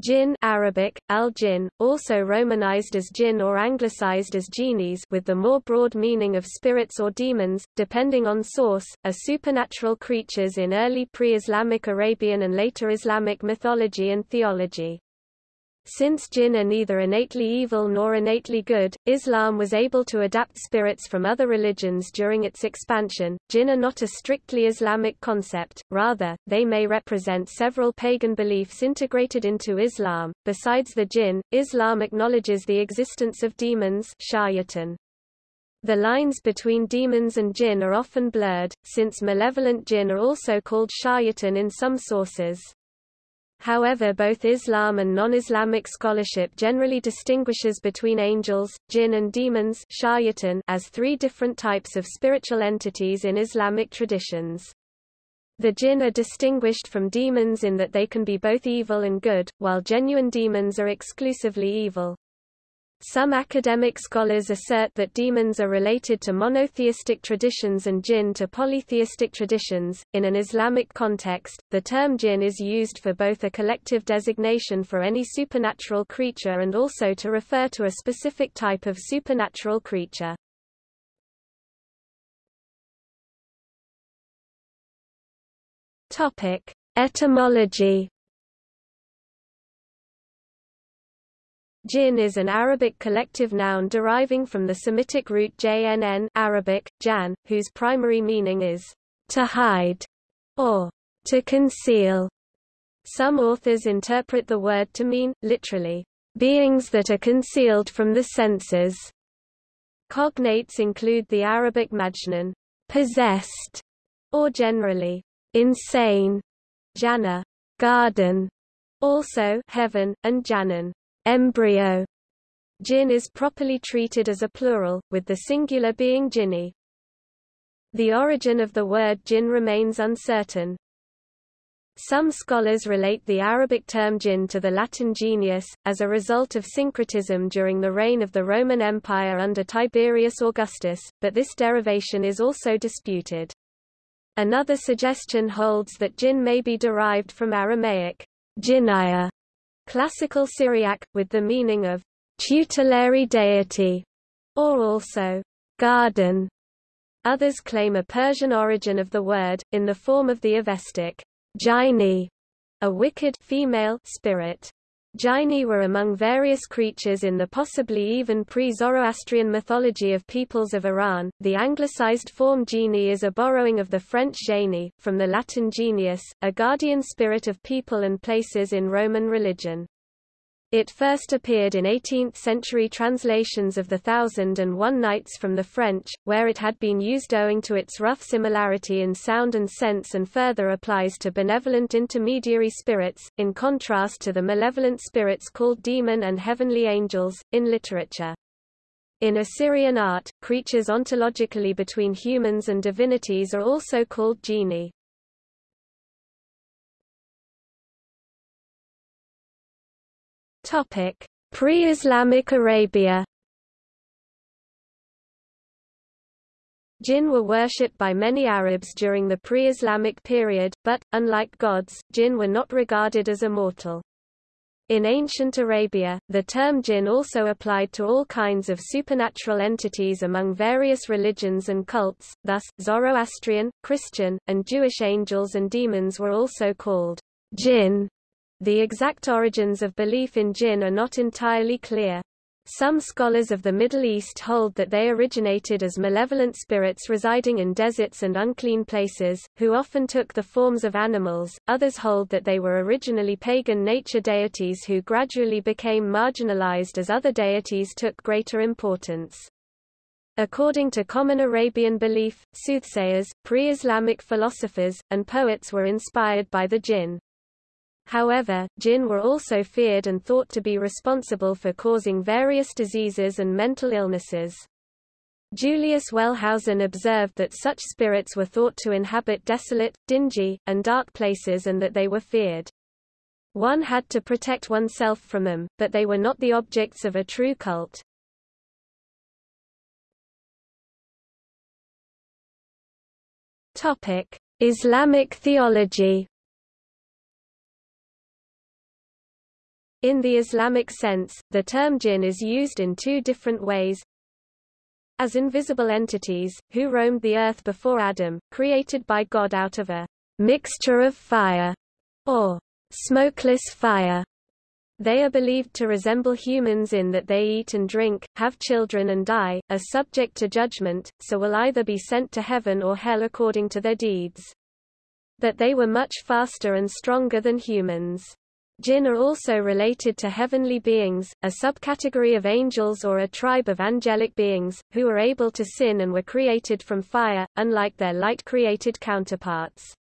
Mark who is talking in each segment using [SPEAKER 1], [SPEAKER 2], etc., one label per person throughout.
[SPEAKER 1] Jinn Arabic, al-jinn, also romanized as jinn or anglicized as genies with the more broad meaning of spirits or demons, depending on source, are supernatural creatures in early pre-Islamic Arabian and later Islamic mythology and theology. Since jinn are neither innately evil nor innately good, Islam was able to adapt spirits from other religions during its expansion. Jinn are not a strictly Islamic concept, rather, they may represent several pagan beliefs integrated into Islam. Besides the jinn, Islam acknowledges the existence of demons shayatan. The lines between demons and jinn are often blurred, since malevolent jinn are also called shayatan in some sources. However both Islam and non-Islamic scholarship generally distinguishes between angels, jinn and demons as three different types of spiritual entities in Islamic traditions. The jinn are distinguished from demons in that they can be both evil and good, while genuine demons are exclusively evil. Some academic scholars assert that demons are related to monotheistic traditions and jinn to polytheistic traditions. In an Islamic context, the term jinn is used for both a collective designation for any supernatural creature and also to refer to a specific type of supernatural creature. Topic: Etymology Jinn is an Arabic collective noun deriving from the Semitic root jnn Arabic, jan, whose primary meaning is to hide or to conceal. Some authors interpret the word to mean, literally, beings that are concealed from the senses. Cognates include the Arabic majnun, possessed, or generally, insane, jannah, garden, also heaven, and jannan, embryo. Jinn is properly treated as a plural, with the singular being jinni. The origin of the word jinn remains uncertain. Some scholars relate the Arabic term jinn to the Latin genius, as a result of syncretism during the reign of the Roman Empire under Tiberius Augustus, but this derivation is also disputed. Another suggestion holds that jinn may be derived from Aramaic jinniah, Classical Syriac, with the meaning of tutelary deity, or also garden. Others claim a Persian origin of the word, in the form of the Avestic Jini, a wicked female spirit. Jini were among various creatures in the possibly even pre-Zoroastrian mythology of peoples of Iran. The anglicized form genie is a borrowing of the French génie, from the Latin genius, a guardian spirit of people and places in Roman religion. It first appeared in 18th-century translations of The Thousand and One Nights from the French, where it had been used owing to its rough similarity in sound and sense and further applies to benevolent intermediary spirits, in contrast to the malevolent spirits called demon and heavenly angels, in literature. In Assyrian art, creatures ontologically between humans and divinities are also called genii. Topic: Pre-Islamic Arabia. Jinn were worshipped by many Arabs during the pre-Islamic period, but, unlike gods, jinn were not regarded as immortal. In ancient Arabia, the term jinn also applied to all kinds of supernatural entities among various religions and cults, thus, Zoroastrian, Christian, and Jewish angels and demons were also called jinn. The exact origins of belief in jinn are not entirely clear. Some scholars of the Middle East hold that they originated as malevolent spirits residing in deserts and unclean places, who often took the forms of animals. Others hold that they were originally pagan nature deities who gradually became marginalized as other deities took greater importance. According to common Arabian belief, soothsayers, pre-Islamic philosophers, and poets were inspired by the jinn. However, jinn were also feared and thought to be responsible for causing various diseases and mental illnesses. Julius Wellhausen observed that such spirits were thought to inhabit desolate, dingy, and dark places and that they were feared. One had to protect oneself from them, but they were not the objects of a true cult. Islamic theology In the Islamic sense, the term jinn is used in two different ways. As invisible entities, who roamed the earth before Adam, created by God out of a mixture of fire, or smokeless fire. They are believed to resemble humans in that they eat and drink, have children and die, are subject to judgment, so will either be sent to heaven or hell according to their deeds. But they were much faster and stronger than humans. Jinn are also related to heavenly beings, a subcategory of angels or a tribe of angelic beings, who are able to sin and were created from fire, unlike their light-created counterparts.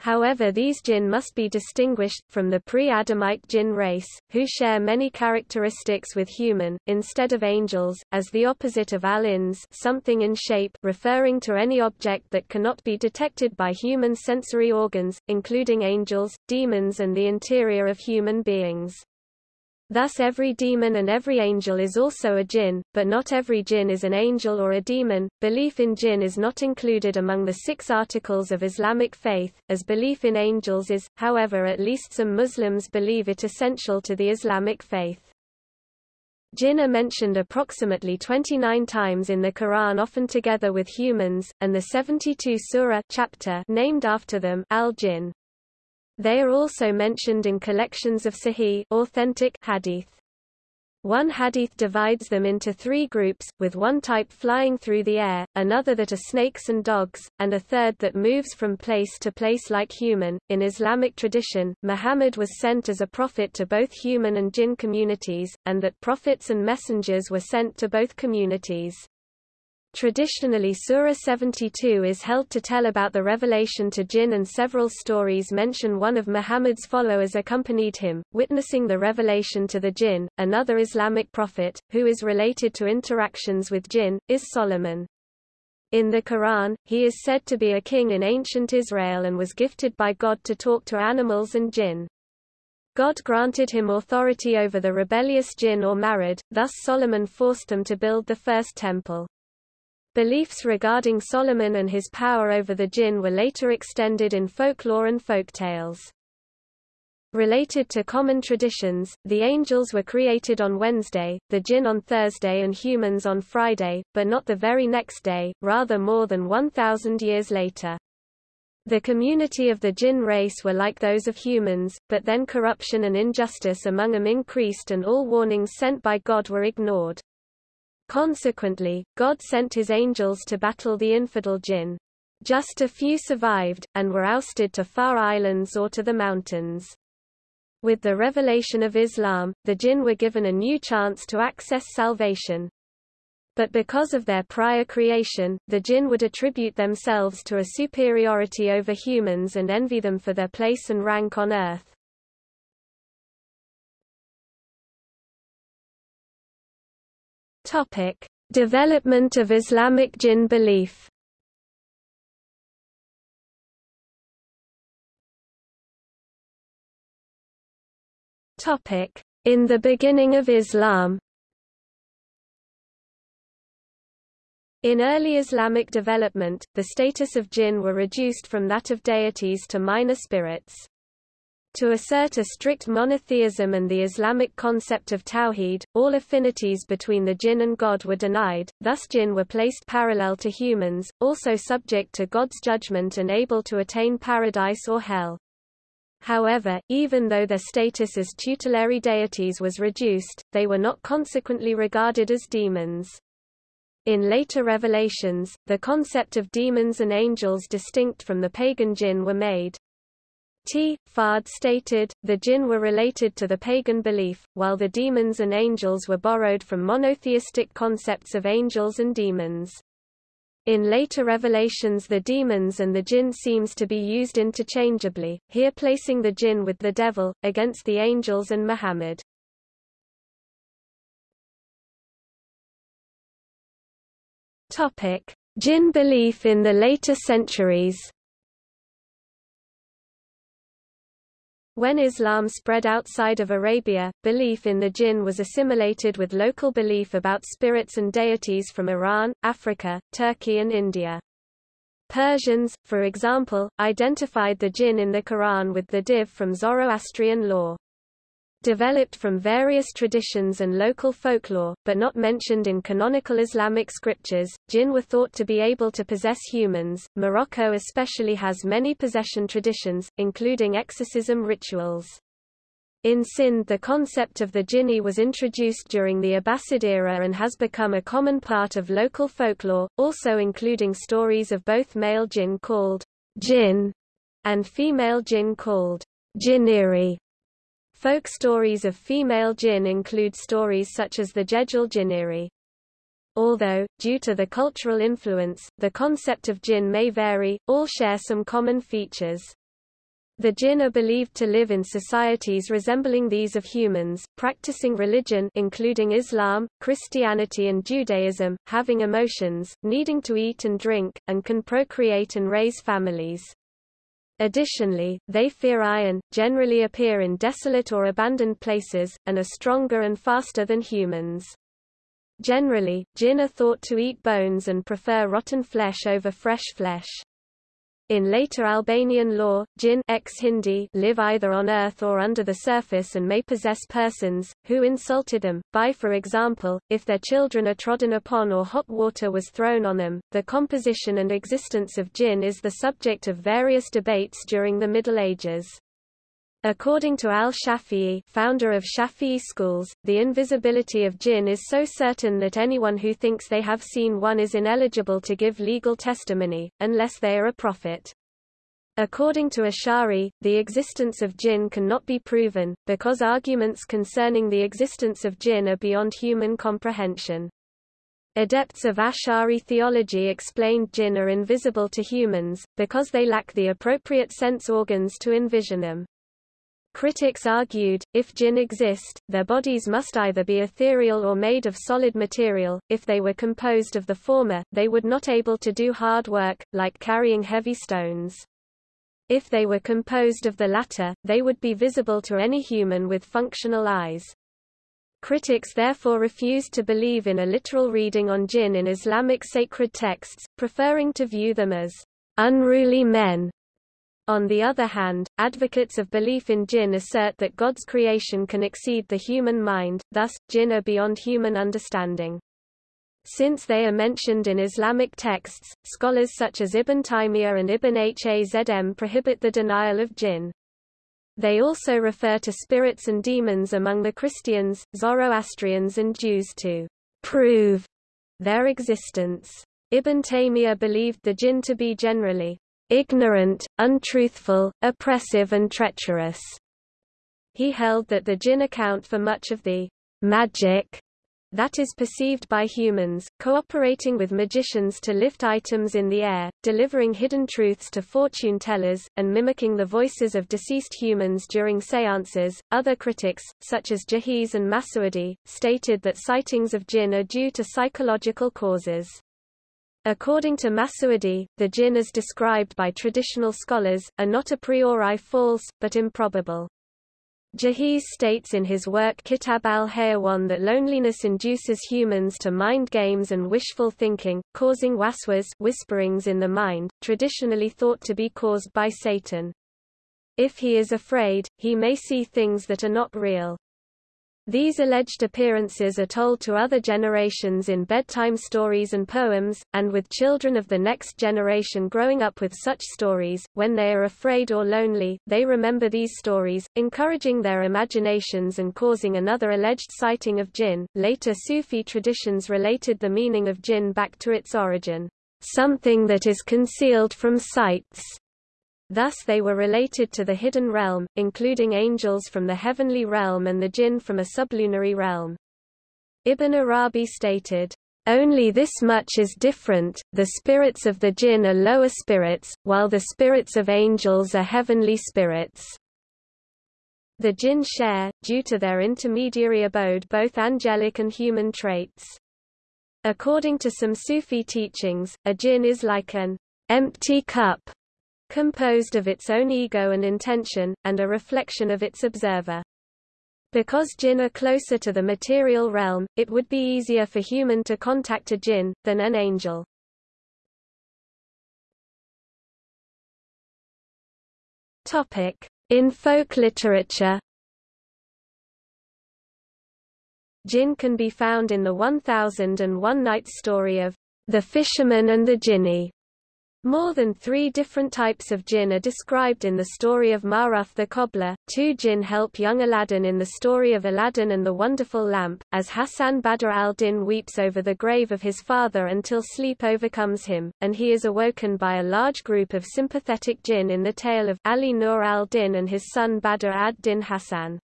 [SPEAKER 1] However these jinn must be distinguished, from the pre-Adamite jinn race, who share many characteristics with human, instead of angels, as the opposite of al-ins something in shape referring to any object that cannot be detected by human sensory organs, including angels, demons and the interior of human beings. Thus every demon and every angel is also a jinn, but not every jinn is an angel or a demon. Belief in jinn is not included among the six articles of Islamic faith, as belief in angels is, however at least some Muslims believe it essential to the Islamic faith. Jinn are mentioned approximately 29 times in the Quran often together with humans, and the 72 surah chapter named after them al-Jinn. They are also mentioned in collections of sahih authentic hadith. One hadith divides them into three groups, with one type flying through the air, another that are snakes and dogs, and a third that moves from place to place like human. In Islamic tradition, Muhammad was sent as a prophet to both human and jinn communities, and that prophets and messengers were sent to both communities. Traditionally Surah 72 is held to tell about the revelation to jinn and several stories mention one of Muhammad's followers accompanied him, witnessing the revelation to the jinn. Another Islamic prophet, who is related to interactions with jinn, is Solomon. In the Quran, he is said to be a king in ancient Israel and was gifted by God to talk to animals and jinn. God granted him authority over the rebellious jinn or marad, thus Solomon forced them to build the first temple. Beliefs regarding Solomon and his power over the jinn were later extended in folklore and folktales. Related to common traditions, the angels were created on Wednesday, the jinn on Thursday and humans on Friday, but not the very next day, rather more than 1,000 years later. The community of the jinn race were like those of humans, but then corruption and injustice among them increased and all warnings sent by God were ignored. Consequently, God sent his angels to battle the infidel jinn. Just a few survived, and were ousted to far islands or to the mountains. With the revelation of Islam, the jinn were given a new chance to access salvation. But because of their prior creation, the jinn would attribute themselves to a superiority over humans and envy them for their place and rank on earth. Topic: Development of Islamic jinn belief. Topic: In the beginning of Islam. In early Islamic development, the status of jinn were reduced from that of deities to minor spirits. To assert a strict monotheism and the Islamic concept of tawhid, all affinities between the jinn and God were denied, thus jinn were placed parallel to humans, also subject to God's judgment and able to attain paradise or hell. However, even though their status as tutelary deities was reduced, they were not consequently regarded as demons. In later revelations, the concept of demons and angels distinct from the pagan jinn were made. T. Fahd stated, the jinn were related to the pagan belief, while the demons and angels were borrowed from monotheistic concepts of angels and demons. In later revelations the demons and the jinn seems to be used interchangeably, here placing the jinn with the devil, against the angels and Muhammad. Jinn belief in the later centuries When Islam spread outside of Arabia, belief in the jinn was assimilated with local belief about spirits and deities from Iran, Africa, Turkey and India. Persians, for example, identified the jinn in the Quran with the div from Zoroastrian law. Developed from various traditions and local folklore, but not mentioned in canonical Islamic scriptures, jinn were thought to be able to possess humans. Morocco especially has many possession traditions, including exorcism rituals. In Sindh the concept of the jinni was introduced during the Abbasid era and has become a common part of local folklore, also including stories of both male jinn called jinn and female jinn called jinniri. Folk stories of female jinn include stories such as the Jejal Jinniri. Although, due to the cultural influence, the concept of jinn may vary, all share some common features. The jinn are believed to live in societies resembling these of humans, practicing religion including Islam, Christianity and Judaism, having emotions, needing to eat and drink, and can procreate and raise families. Additionally, they fear iron, generally appear in desolate or abandoned places, and are stronger and faster than humans. Generally, jinn are thought to eat bones and prefer rotten flesh over fresh flesh. In later Albanian law, jinn ex-Hindi live either on earth or under the surface and may possess persons, who insulted them, by for example, if their children are trodden upon or hot water was thrown on them. The composition and existence of jinn is the subject of various debates during the Middle Ages. According to al-Shafi'i founder of Shafi'i schools, the invisibility of jinn is so certain that anyone who thinks they have seen one is ineligible to give legal testimony, unless they are a prophet. According to Ash'ari, the existence of jinn cannot be proven, because arguments concerning the existence of jinn are beyond human comprehension. Adepts of Ash'ari theology explained jinn are invisible to humans, because they lack the appropriate sense organs to envision them. Critics argued, if jinn exist, their bodies must either be ethereal or made of solid material, if they were composed of the former, they would not able to do hard work, like carrying heavy stones. If they were composed of the latter, they would be visible to any human with functional eyes. Critics therefore refused to believe in a literal reading on jinn in Islamic sacred texts, preferring to view them as unruly men on the other hand, advocates of belief in jinn assert that God's creation can exceed the human mind, thus, jinn are beyond human understanding. Since they are mentioned in Islamic texts, scholars such as Ibn Taymiyyah and Ibn Hazm prohibit the denial of jinn. They also refer to spirits and demons among the Christians, Zoroastrians and Jews to prove their existence. Ibn Taymiyyah believed the jinn to be generally ignorant, untruthful, oppressive and treacherous. He held that the jinn account for much of the magic that is perceived by humans, cooperating with magicians to lift items in the air, delivering hidden truths to fortune tellers, and mimicking the voices of deceased humans during seances. Other critics, such as Jahiz and Masudi, stated that sightings of jinn are due to psychological causes. According to Masudi, the jinn as described by traditional scholars, are not a priori false, but improbable. Jahiz states in his work Kitab al-Hayawan that loneliness induces humans to mind games and wishful thinking, causing waswas whisperings in the mind, traditionally thought to be caused by Satan. If he is afraid, he may see things that are not real. These alleged appearances are told to other generations in bedtime stories and poems, and with children of the next generation growing up with such stories, when they are afraid or lonely, they remember these stories, encouraging their imaginations and causing another alleged sighting of jinn. Later Sufi traditions related the meaning of jinn back to its origin, something that is concealed from sights. Thus they were related to the hidden realm, including angels from the heavenly realm and the jinn from a sublunary realm. Ibn Arabi stated, only this much is different, the spirits of the jinn are lower spirits, while the spirits of angels are heavenly spirits. The jinn share, due to their intermediary abode both angelic and human traits. According to some Sufi teachings, a jinn is like an empty cup composed of its own ego and intention, and a reflection of its observer. Because jinn are closer to the material realm, it would be easier for human to contact a jinn, than an angel. In folk literature Jinn can be found in the 1001 Nights story of the fisherman and the jinni. More than three different types of jinn are described in the story of Maruf the cobbler. Two jinn help young Aladdin in the story of Aladdin and the Wonderful Lamp, as Hassan Badr al-Din weeps over the grave of his father until sleep overcomes him, and he is awoken by a large group of sympathetic jinn in the tale of Ali Nur al-Din and his son Badr ad-Din Hassan.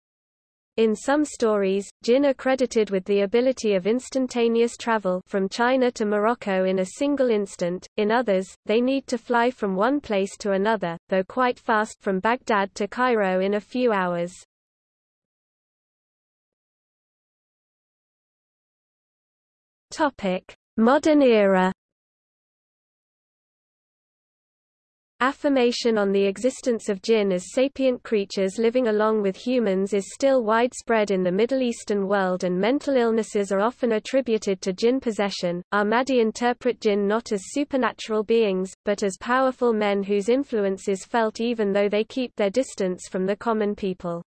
[SPEAKER 1] In some stories, jinn are credited with the ability of instantaneous travel from China to Morocco in a single instant, in others, they need to fly from one place to another, though quite fast from Baghdad to Cairo in a few hours. Modern era Affirmation on the existence of jinn as sapient creatures living along with humans is still widespread in the Middle Eastern world and mental illnesses are often attributed to jinn possession. Ahmadi interpret jinn not as supernatural beings, but as powerful men whose influence is felt even though they keep their distance from the common people.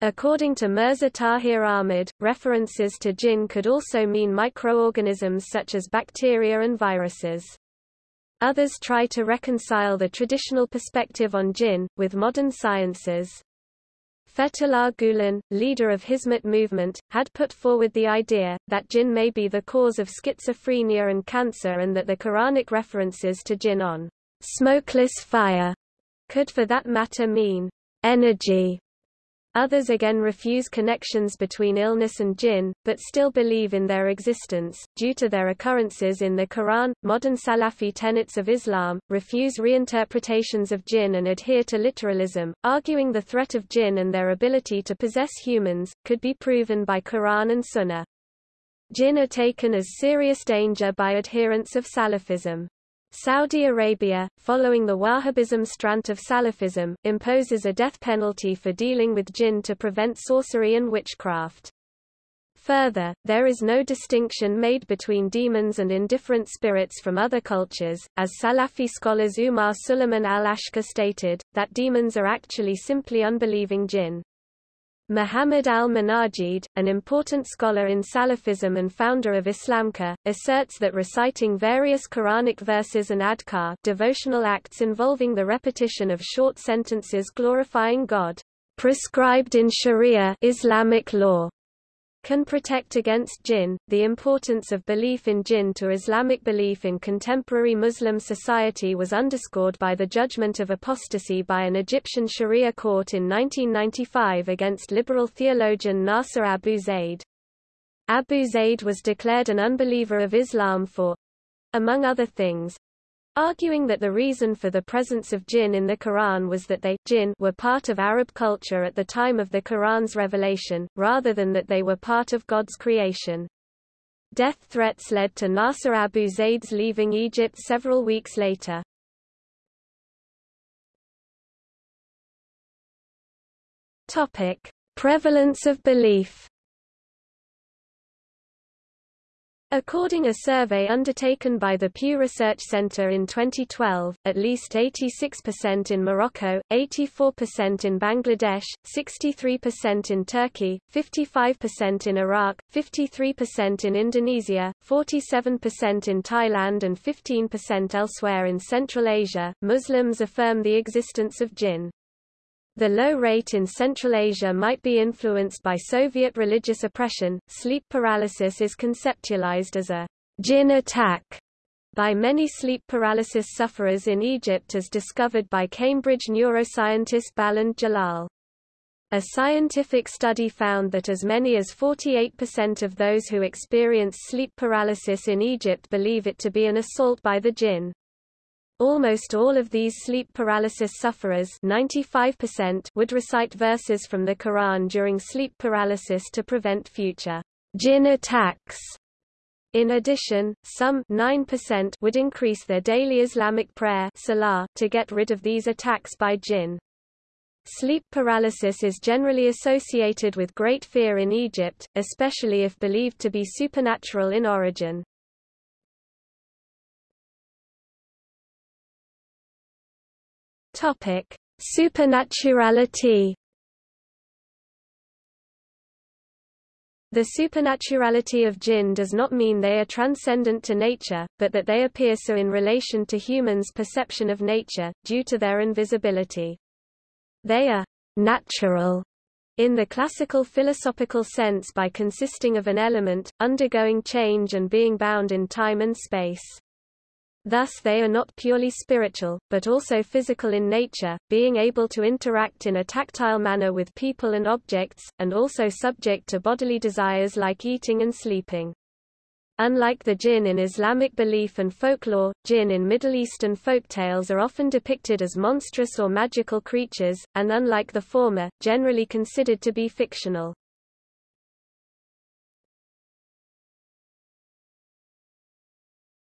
[SPEAKER 1] According to Mirza Tahir Ahmad, references to jinn could also mean microorganisms such as bacteria and viruses. Others try to reconcile the traditional perspective on jinn, with modern sciences. Fethullah Gulen, leader of Hizmet movement, had put forward the idea, that jinn may be the cause of schizophrenia and cancer and that the Quranic references to jinn on smokeless fire could for that matter mean energy Others again refuse connections between illness and jinn, but still believe in their existence, due to their occurrences in the Quran. Modern Salafi tenets of Islam refuse reinterpretations of jinn and adhere to literalism, arguing the threat of jinn and their ability to possess humans could be proven by Quran and Sunnah. Jinn are taken as serious danger by adherents of Salafism. Saudi Arabia, following the Wahhabism strand of Salafism, imposes a death penalty for dealing with jinn to prevent sorcery and witchcraft. Further, there is no distinction made between demons and indifferent spirits from other cultures, as Salafi scholars Umar Suleiman al-Ashqar stated, that demons are actually simply unbelieving jinn. Muhammad al-Munajjid, an important scholar in Salafism and founder of IslamQA, asserts that reciting various Quranic verses and adhkar devotional acts involving the repetition of short sentences glorifying God, prescribed in Sharia Islamic law, can protect against jinn. The importance of belief in jinn to Islamic belief in contemporary Muslim society was underscored by the judgment of apostasy by an Egyptian Sharia court in 1995 against liberal theologian Nasser Abu Zaid. Abu Zaid was declared an unbeliever of Islam for among other things, arguing that the reason for the presence of jinn in the Quran was that they jinn were part of Arab culture at the time of the Quran's revelation, rather than that they were part of God's creation. Death threats led to Nasser Abu Zaid's leaving Egypt several weeks later. Topic: Prevalence of belief According a survey undertaken by the Pew Research Center in 2012, at least 86% in Morocco, 84% in Bangladesh, 63% in Turkey, 55% in Iraq, 53% in Indonesia, 47% in Thailand and 15% elsewhere in Central Asia, Muslims affirm the existence of jinn. The low rate in Central Asia might be influenced by Soviet religious oppression. Sleep paralysis is conceptualized as a jinn attack by many sleep paralysis sufferers in Egypt as discovered by Cambridge neuroscientist Baland Jalal. A scientific study found that as many as 48% of those who experience sleep paralysis in Egypt believe it to be an assault by the jinn. Almost all of these sleep paralysis sufferers 95% would recite verses from the Quran during sleep paralysis to prevent future jinn attacks. In addition, some 9% would increase their daily Islamic prayer salah to get rid of these attacks by jinn. Sleep paralysis is generally associated with great fear in Egypt, especially if believed to be supernatural in origin. Topic: Supernaturality. The supernaturality of jinn does not mean they are transcendent to nature, but that they appear so in relation to humans' perception of nature, due to their invisibility. They are natural in the classical philosophical sense by consisting of an element, undergoing change and being bound in time and space. Thus they are not purely spiritual, but also physical in nature, being able to interact in a tactile manner with people and objects, and also subject to bodily desires like eating and sleeping. Unlike the jinn in Islamic belief and folklore, jinn in Middle Eastern folktales are often depicted as monstrous or magical creatures, and unlike the former, generally considered to be fictional.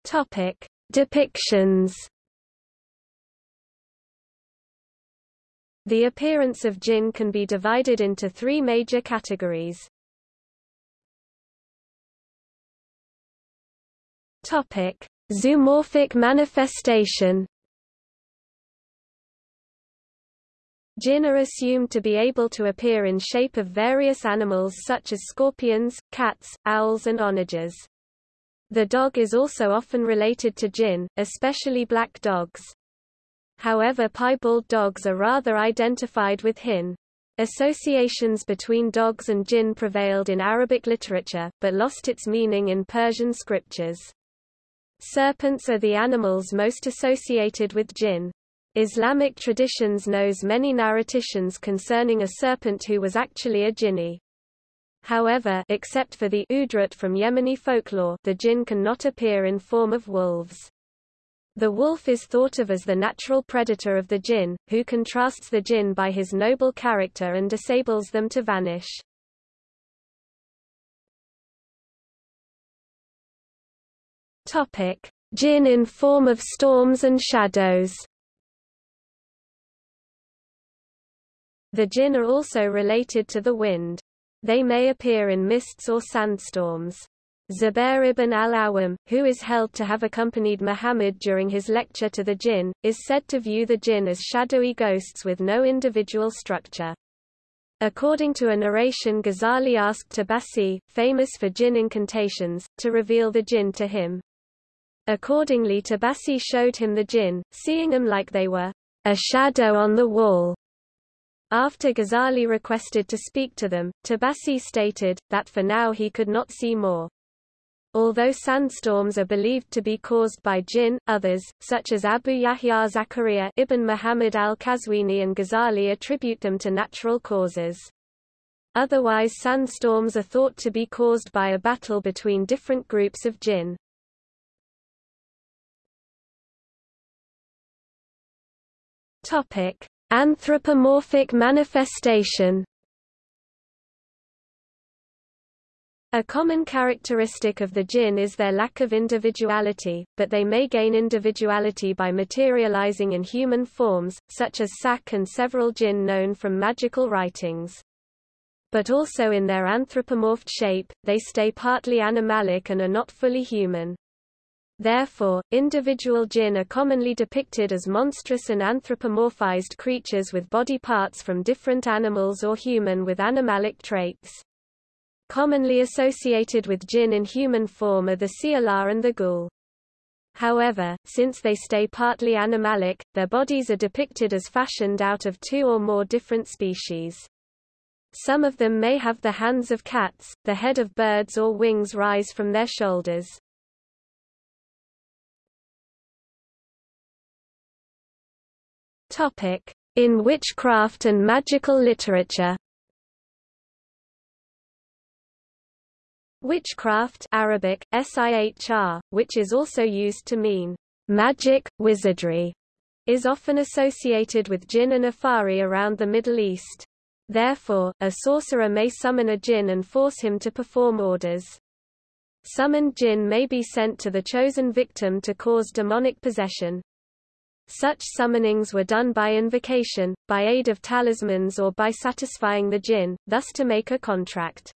[SPEAKER 1] Topic: Depictions. The appearance of jinn can be divided into three major categories. Topic: Zoomorphic manifestation. Jinn are assumed to be able to appear in shape of various animals such as scorpions, cats, owls and onagers. The dog is also often related to jinn, especially black dogs. However piebald dogs are rather identified with hin. Associations between dogs and jinn prevailed in Arabic literature, but lost its meaning in Persian scriptures. Serpents are the animals most associated with jinn. Islamic traditions knows many narrations concerning a serpent who was actually a jinni. However, except for the udrat from Yemeni folklore, the jinn cannot appear in form of wolves. The wolf is thought of as the natural predator of the jinn, who contrasts the jinn by his noble character and disables them to vanish. Topic: Jinn in form of storms and shadows. The jinn are also related to the wind. They may appear in mists or sandstorms. Zubair ibn al-Awam, who is held to have accompanied Muhammad during his lecture to the jinn, is said to view the jinn as shadowy ghosts with no individual structure. According to a narration Ghazali asked Tabasi, famous for jinn incantations, to reveal the jinn to him. Accordingly Tabasi showed him the jinn, seeing them like they were a shadow on the wall. After Ghazali requested to speak to them, Tabasi stated, that for now he could not see more. Although sandstorms are believed to be caused by jinn, others, such as Abu Yahya Zakaria ibn Muhammad al-Qazwini and Ghazali attribute them to natural causes. Otherwise sandstorms are thought to be caused by a battle between different groups of jinn. Topic: Anthropomorphic manifestation. A common characteristic of the jinn is their lack of individuality, but they may gain individuality by materializing in human forms, such as Sak and several jinn known from magical writings. But also in their anthropomorphed shape, they stay partly animalic and are not fully human. Therefore, individual jinn are commonly depicted as monstrous and anthropomorphized creatures with body parts from different animals or human with animalic traits. Commonly associated with jinn in human form are the sialah and the ghoul. However, since they stay partly animalic, their bodies are depicted as fashioned out of two or more different species. Some of them may have the hands of cats, the head of birds or wings rise from their shoulders. In witchcraft and magical literature Witchcraft Arabic, sihr, which is also used to mean magic, wizardry, is often associated with jinn and afari around the Middle East. Therefore, a sorcerer may summon a jinn and force him to perform orders. Summoned jinn may be sent to the chosen victim to cause demonic possession. Such summonings were done by invocation, by aid of talismans or by satisfying the jinn, thus to make a contract.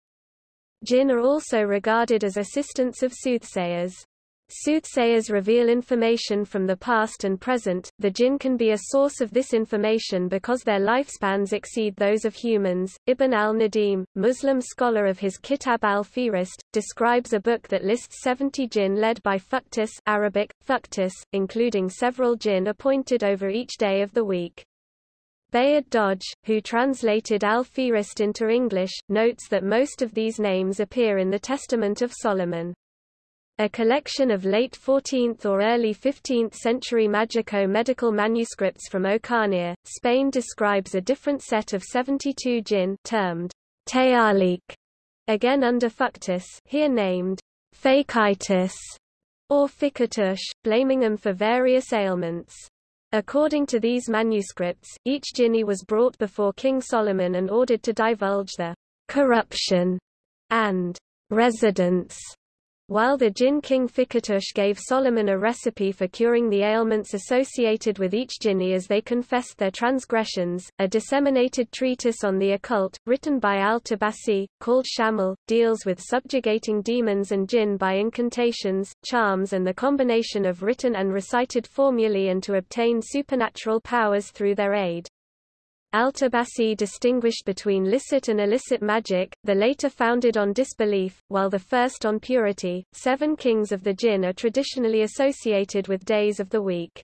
[SPEAKER 1] Jinn are also regarded as assistants of soothsayers. Soothsayers reveal information from the past and present. The jinn can be a source of this information because their lifespans exceed those of humans. Ibn al-Nadim, Muslim scholar of his Kitab al-Fihrist, describes a book that lists 70 jinn led by Fuqtus Arabic, Fuqtus, including several jinn appointed over each day of the week. Bayard Dodge, who translated al-Fihrist into English, notes that most of these names appear in the Testament of Solomon. A collection of late 14th or early 15th century magico-medical manuscripts from Ocaña, Spain describes a different set of 72 jinn termed Tayalik, again under Fuqtus, here named Fakitis or Fikatush, blaming them for various ailments. According to these manuscripts, each jinni was brought before King Solomon and ordered to divulge the corruption and residence while the Jinn king Fikatush gave Solomon a recipe for curing the ailments associated with each jinni as they confessed their transgressions, a disseminated treatise on the occult, written by al-Tabasi, called Shamal, deals with subjugating demons and jinn by incantations, charms and the combination of written and recited formulae and to obtain supernatural powers through their aid. Al-Tabasi distinguished between licit and illicit magic, the later founded on disbelief, while the first on purity. Seven kings of the jinn are traditionally associated with days of the week.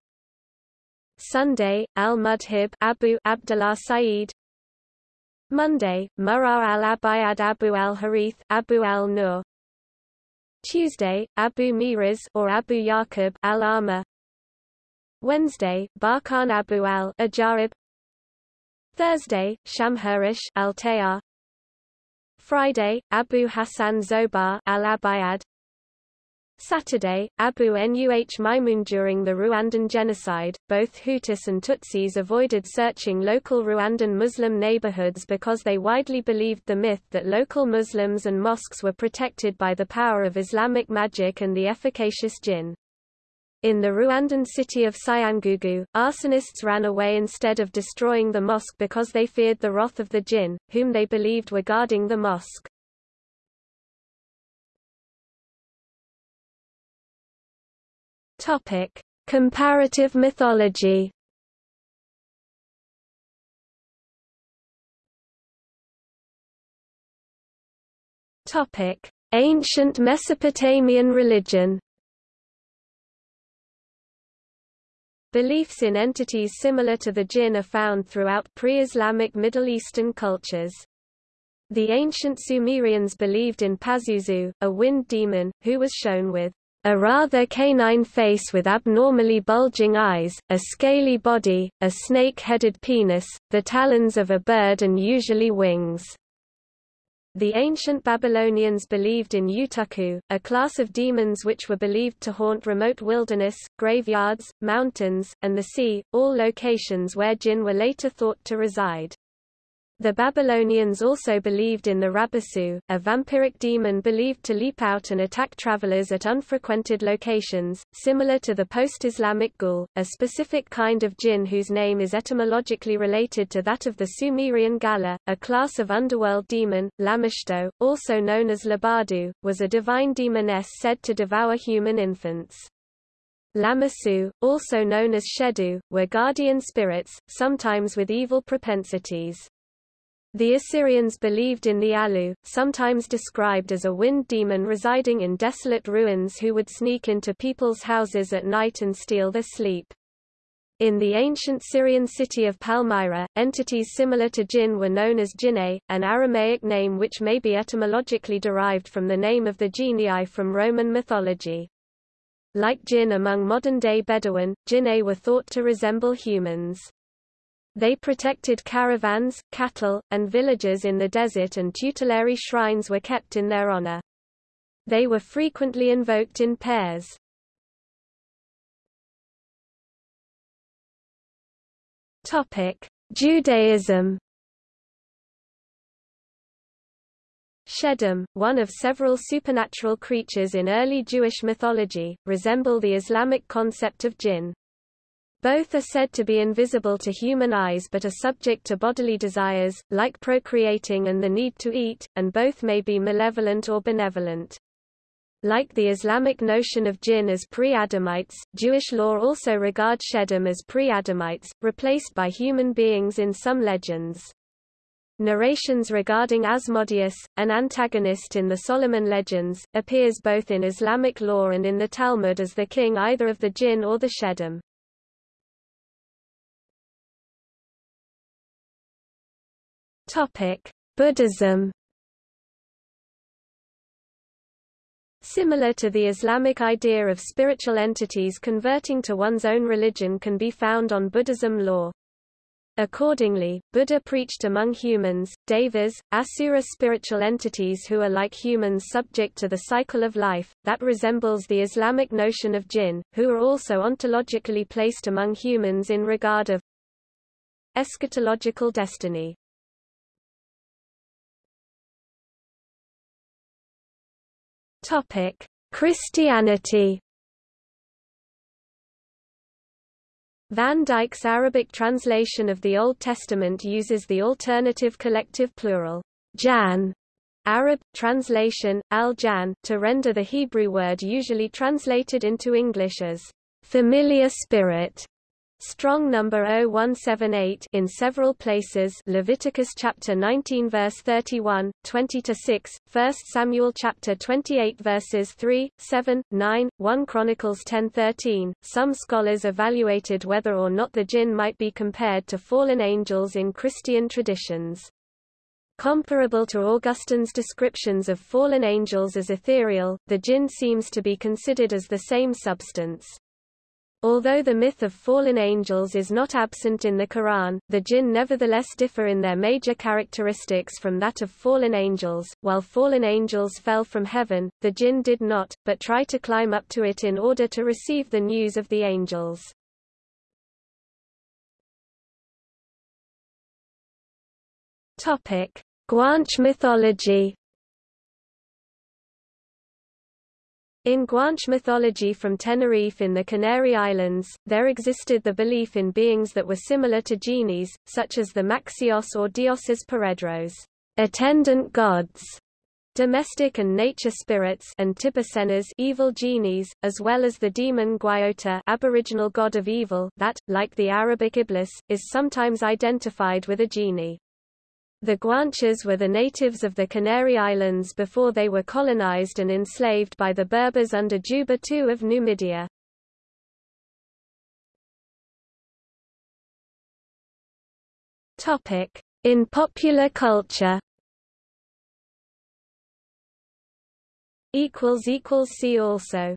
[SPEAKER 1] Sunday, al-Mudhib Abu Abdullah Sa'id Monday, Murar al-Abayad Abu al-Harith Abu al-Nur Tuesday, Abu Miraz or Abu Yaqub al-Ama Wednesday, Barkan Abu al-Ajarib Thursday, Shamhurish al Friday, Abu Hassan Zobar al-Abayad. Saturday, Abu Nuh Maimun During the Rwandan genocide, both Hutus and Tutsis avoided searching local Rwandan Muslim neighborhoods because they widely believed the myth that local Muslims and mosques were protected by the power of Islamic magic and the efficacious jinn. In the Rwandan city of Cyangugu, arsonists ran away instead of destroying the mosque because they feared the wrath of the jinn, whom they believed were guarding the mosque. Topic: Comparative mythology. Topic: Ancient Mesopotamian religion. Beliefs in entities similar to the jinn are found throughout pre-Islamic Middle Eastern cultures. The ancient Sumerians believed in Pazuzu, a wind demon, who was shown with a rather canine face with abnormally bulging eyes, a scaly body, a snake-headed penis, the talons of a bird and usually wings. The ancient Babylonians believed in Utukku, a class of demons which were believed to haunt remote wilderness, graveyards, mountains, and the sea, all locations where jinn were later thought to reside. The Babylonians also believed in the Rabisu, a vampiric demon believed to leap out and attack travelers at unfrequented locations, similar to the post-Islamic Ghul, a specific kind of jinn whose name is etymologically related to that of the Sumerian Galla, a class of underworld demon. Lamashtu, also known as Labartu, was a divine demoness said to devour human infants. Lamassu, also known as Shedu, were guardian spirits, sometimes with evil propensities. The Assyrians believed in the Alu, sometimes described as a wind demon residing in desolate ruins who would sneak into people's houses at night and steal their sleep. In the ancient Syrian city of Palmyra, entities similar to jinn were known as jinne, an Aramaic name which may be etymologically derived from the name of the genii from Roman mythology. Like jinn among modern-day Bedouin, jinne were thought to resemble humans. They protected caravans, cattle, and villages in the desert and tutelary shrines were kept in their honor. They were frequently invoked in pairs. Topic: Judaism. Shedim, one of several supernatural creatures in early Jewish mythology, resemble the Islamic concept of jinn. Both are said to be invisible to human eyes but are subject to bodily desires, like procreating and the need to eat, and both may be malevolent or benevolent. Like the Islamic notion of jinn as pre-Adamites, Jewish law also regards Shedim as pre-Adamites, replaced by human beings in some legends. Narrations regarding Asmodeus, an antagonist in the Solomon legends, appears both in Islamic law and in the Talmud as the king either of the jinn or the Shedim. Buddhism Similar to the Islamic idea of spiritual entities converting to one's own religion can be found on Buddhism law. Accordingly, Buddha preached among humans, devas, asura spiritual entities who are like humans subject to the cycle of life, that resembles the Islamic notion of jinn, who are also ontologically placed among humans in regard of eschatological destiny. Topic: Christianity. Van Dyck's Arabic translation of the Old Testament uses the alternative collective plural jan, Arab translation al-jan, to render the Hebrew word usually translated into English as familiar spirit. Strong number 0178 in several places Leviticus chapter 19 verse 31, 20 to 6, 1 Samuel chapter 28 verses 3, 7, 9, 1 Chronicles 10:13. Some scholars evaluated whether or not the jinn might be compared to fallen angels in Christian traditions. Comparable to Augustine's descriptions of fallen angels as ethereal, the jinn seems to be considered as the same substance. Although the myth of fallen angels is not absent in the Quran, the jinn nevertheless differ in their major characteristics from that of fallen angels. While fallen angels fell from heaven, the jinn did not, but try to climb up to it in order to receive the news of the angels. Topic: Guanche mythology In Guanche mythology from Tenerife in the Canary Islands, there existed the belief in beings that were similar to genies, such as the Maxios or Dioses Paredros, attendant gods, domestic and nature spirits and tibicenas evil genies, as well as the demon Guayota aboriginal god of evil that, like the Arabic Iblis, is sometimes identified with a genie. The Guanches were the natives of the Canary Islands before they were colonized and enslaved by the Berbers under Juba II of Numidia. In popular culture See also